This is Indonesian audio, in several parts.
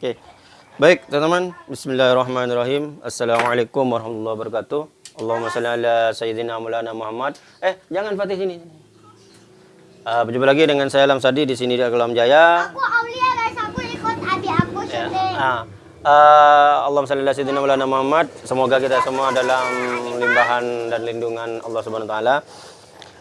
Oke. Baik, teman-teman. Bismillahirrahmanirrahim. Assalamualaikum warahmatullahi wabarakatuh. Allahumma salli ala sayyidina maulana Muhammad. Eh, jangan Fatih sini. Uh, berjumpa lagi dengan saya Lamsadi di sini di Alam Jaya. Aku Aulia guys, aku ikut adik aku Ya. uh, Allahumma salli ala sayyidina maulana Muhammad. Semoga kita semua dalam limbahan dan lindungan Allah Subhanahu wa taala.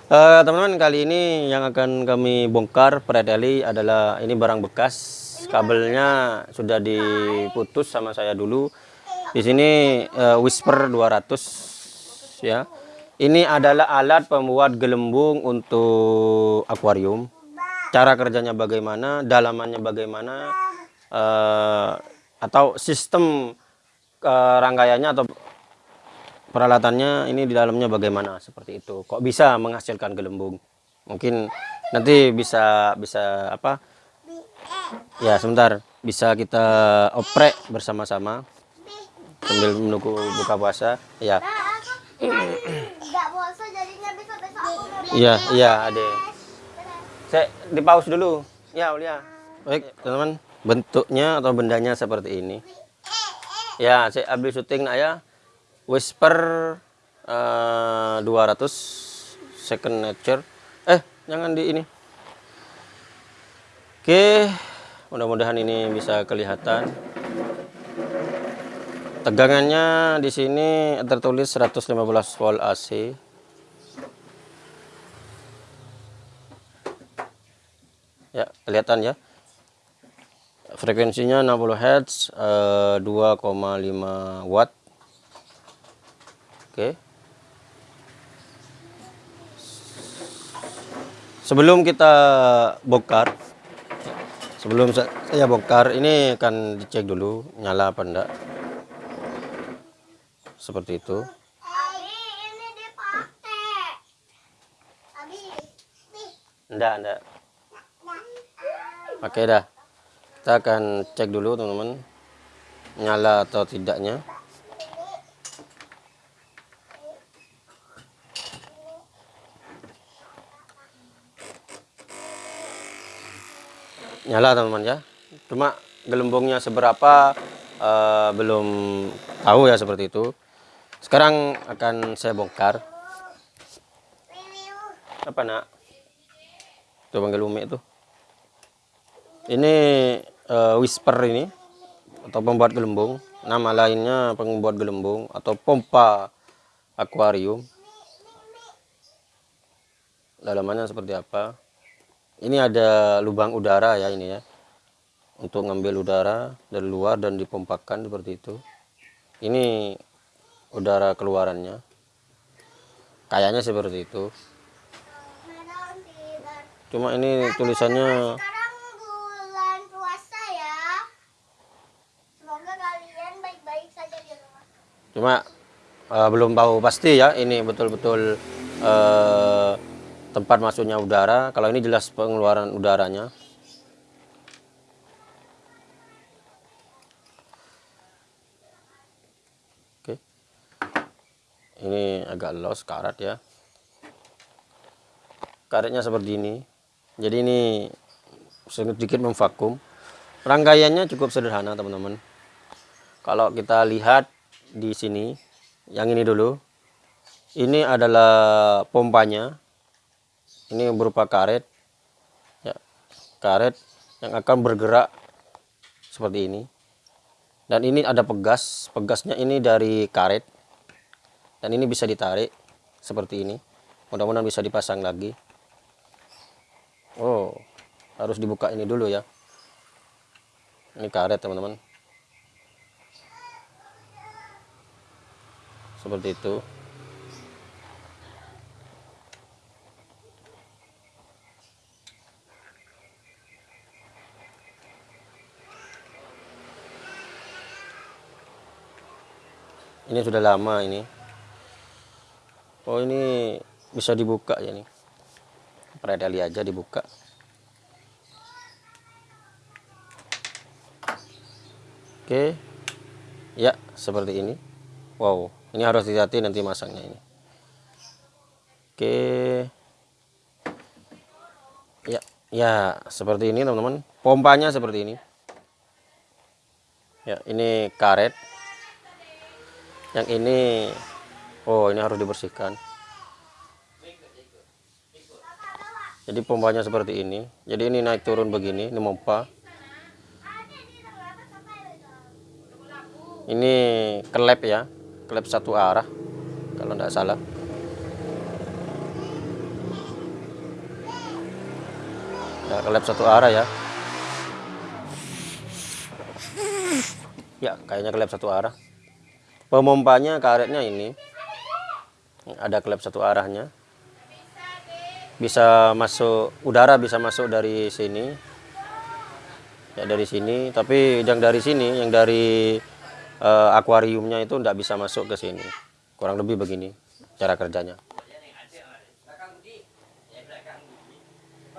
Eh, teman-teman kali ini yang akan kami bongkar predeli adalah ini barang bekas kabelnya sudah diputus sama saya dulu. Di sini eh, Whisper 200 ya. Ini adalah alat pembuat gelembung untuk akuarium. Cara kerjanya bagaimana dalamannya bagaimana eh, atau sistem eh, rangkaiannya atau peralatannya ini di dalamnya bagaimana seperti itu. Kok bisa menghasilkan gelembung? Mungkin nanti bisa bisa apa ya sebentar. Bisa kita oprek bersama-sama sambil menunggu buka puasa. Ya. Mau iya iya ade. Saya di pause dulu. Ya Ulia baik teman-teman. Bentuknya atau bendanya seperti ini. Ya saya ambil syuting nak ya. Whisper eh, 200 second nature. Eh jangan di ini oke mudah-mudahan ini bisa kelihatan. Tegangannya di sini tertulis 115 volt AC ya kelihatan ya. Frekuensinya 60 Hz eh, 2,5 watt. Oke. Sebelum kita bongkar sebelum sa- saya bongkar ini akan dicek dulu nyala apa enggak. Seperti itu. Abi, ini dipakai. Abi, nih. enggak enggak. Oke dah. Kita akan cek dulu teman-teman nyala atau tidaknya nyala teman-teman ya. Cuma gelembungnya seberapa eh, belum tahu ya seperti itu. Sekarang akan saya bongkar. Apa nak? Tuh panggil umi itu. Ini eh, whisper ini atau pembuat gelembung. Nama lainnya pembuat gelembung atau pompa akuarium. Dalamannya seperti apa ini ada lubang udara ya ini ya. Untuk ngambil udara dari luar dan dipompakan seperti itu. Ini udara keluarannya. Kayaknya seperti itu. Cuma ini tulisannya bulan puasa ya. Cuma eh, belum tahu pasti ya ini betul-betul eh, tempat masuknya udara. Kalau ini jelas pengeluaran udaranya. Oke. Ini agak los karat ya. Karetnya seperti ini. Jadi ini sedikit memvakum. Rangkaiannya cukup sederhana teman-teman. Kalau kita lihat di sini yang ini dulu. Ini adalah pompanya ini berupa karet ya karet yang akan bergerak seperti ini. Dan ini ada pegas pegasnya ini dari karet. Dan ini bisa ditarik seperti ini. Mudah-mudahan bisa dipasang lagi. Oh harus dibuka ini dulu ya. Ini karet teman-teman. Seperti itu ini sudah lama ini. Oh ini bisa dibuka ya nih predali aja dibuka. Oke. Ya seperti ini. Wow ini harus hati-hati nanti masangnya ini. Oke. Ya ya seperti ini teman-teman. Pompanya seperti ini. Ya, ini karet. Yang ini oh, ini harus dibersihkan. Jadi pompanya seperti ini. Jadi ini naik turun begini, ini pompa. Ini kelep ya, kelep satu arah kalau tidak salah. Ya, kelep satu arah ya. Ya, kayaknya kelep satu arah. Pemompanya karetnya ini ada klep satu arahnya. Bisa masuk udara bisa masuk dari sini. Ya dari sini, tapi yang dari sini, yang dari eh, akuariumnya itu tidak bisa masuk ke sini. Kurang lebih begini cara kerjanya.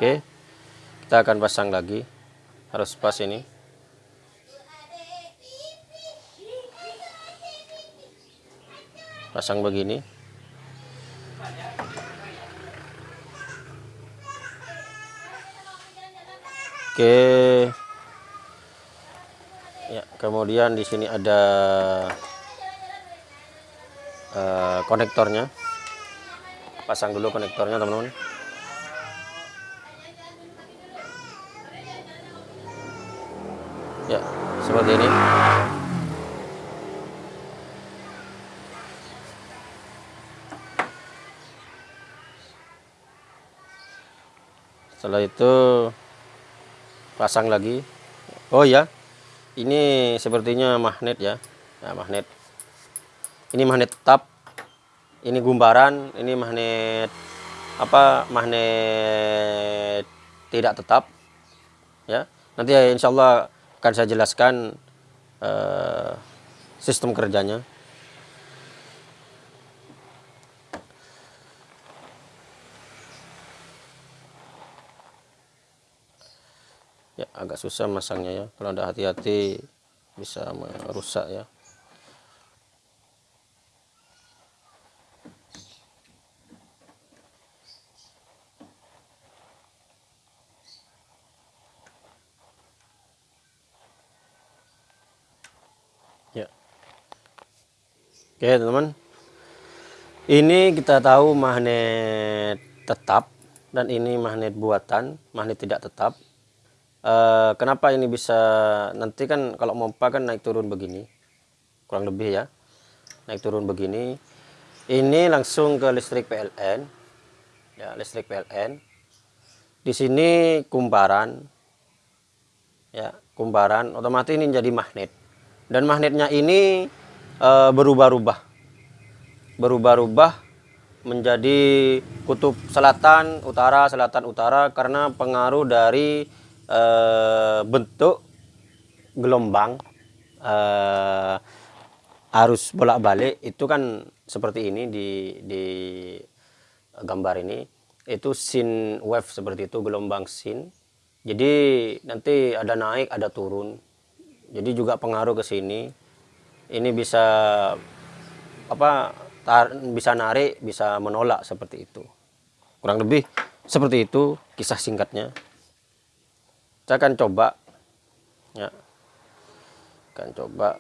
Oke. Kita akan pasang lagi. Harus pas ini. Pasang begini. Oke. Ya kemudian di sini ada eh, konektornya. Pasang dulu konektornya teman-teman. Ya seperti ini setelah itu pasang lagi. Oh ya ini sepertinya magnet ya. Nah, magnet. Ini magnet tetap ini gumbaran ini magnet apa magnet tidak tetap ya. Nanti ya insya Allah akan saya jelaskan eh, sistem kerjanya ya agak susah masangnya ya. Kalau tidak hati-hati bisa merusak ya. Ya. Oke teman-teman. Ini kita tahu magnet tetap dan ini magnet buatan magnet tidak tetap Eh, kenapa ini bisa nanti kan kalau pompa kan naik turun begini kurang lebih ya naik turun begini. Ini langsung ke listrik PLN ya listrik PLN. Di sini kumparan ya kumparan otomatis ini jadi magnet. Dan magnetnya ini eh, berubah-ubah. Berubah-ubah menjadi kutub selatan utara selatan utara karena pengaruh dari eh, bentuk gelombang eh, arus bolak-balik itu kan seperti ini di di gambar ini. Itu sin wave seperti itu gelombang sin. Jadi nanti ada naik ada turun. Jadi juga pengaruh ke sini. Ini bisa apa tar, bisa narik bisa menolak seperti itu. Kurang lebih seperti itu kisah singkatnya saya akan coba. Ya. Akan coba.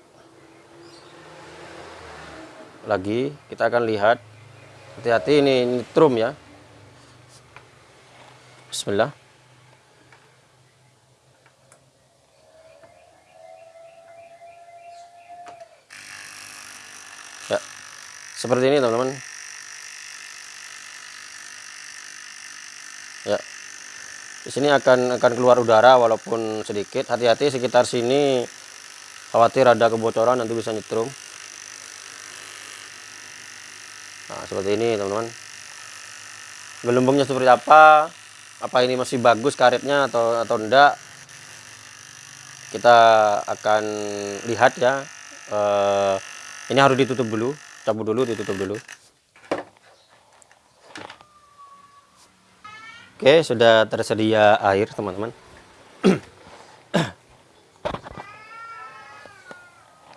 Lagi kita akan lihat. Hati-hati ini nitrum ya. Bismillah. Ya. Seperti ini teman-teman. Ya di sini akan akan keluar udara walaupun sedikit. Hati-hati sekitar sini. Khawatir ada kebocoran nanti bisa nyetrum. Nah seperti ini teman-teman. Gelembungnya seperti apa? Apa ini masih bagus karetnya atau atau enggak? Kita akan lihat ya. Eh, ini harus ditutup dulu cabut dulu ditutup dulu Oke, sudah tersedia air, teman-teman.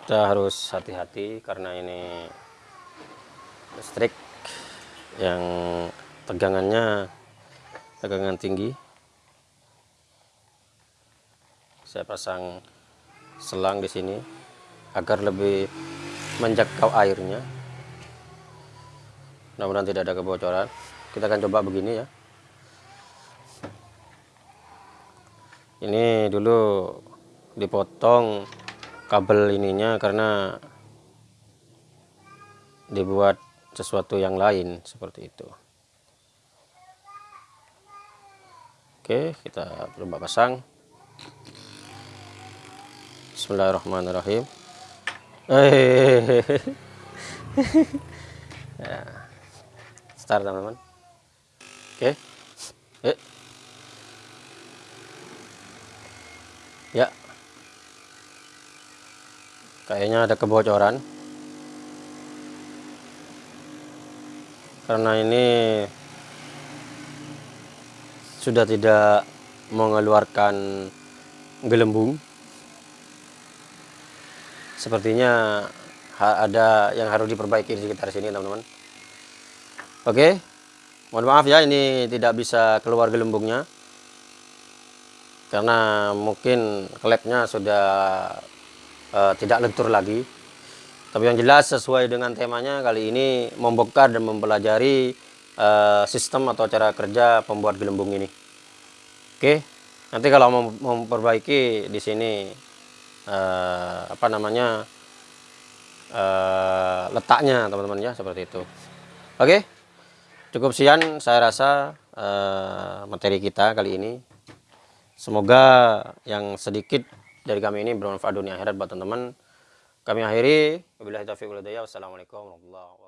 Kita harus hati-hati karena ini listrik yang tegangannya tegangan tinggi. Saya pasang selang di sini. agar lebih menjangkau airnya mudah-mudahan tidak ada kebocoran kita akan coba begini ya ini dulu dipotong kabel ininya karena dibuat sesuatu yang lain seperti itu. Oke kita coba pasang. Bismillahirrahmanirrahim. Ya. start teman-teman. Oke. Eh ya. Kayaknya ada kebocoran. Karena ini sudah tidak mengeluarkan gelembung. Sepertinya ada yang harus diperbaiki di sekitar sini teman-teman. Oke. Mohon maaf ya ini tidak bisa keluar gelembungnya karena mungkin klepnya sudah eh, tidak lentur lagi tapi yang jelas sesuai dengan temanya kali ini membongkar dan mempelajari eh, sistem atau cara kerja pembuat gelembung ini. Oke, nanti kalau mau memperbaiki di sini eh, apa namanya eh, letaknya teman-teman ya seperti itu. Oke, cukup sekian saya rasa eh, materi kita kali ini. Semoga yang sedikit dari kami ini bermanfaat dunia akhirat buat teman-teman. Kami akhiri. Wabillahi taufiq wal. Wassalamualaikum warahmatullahi wabarakatuh.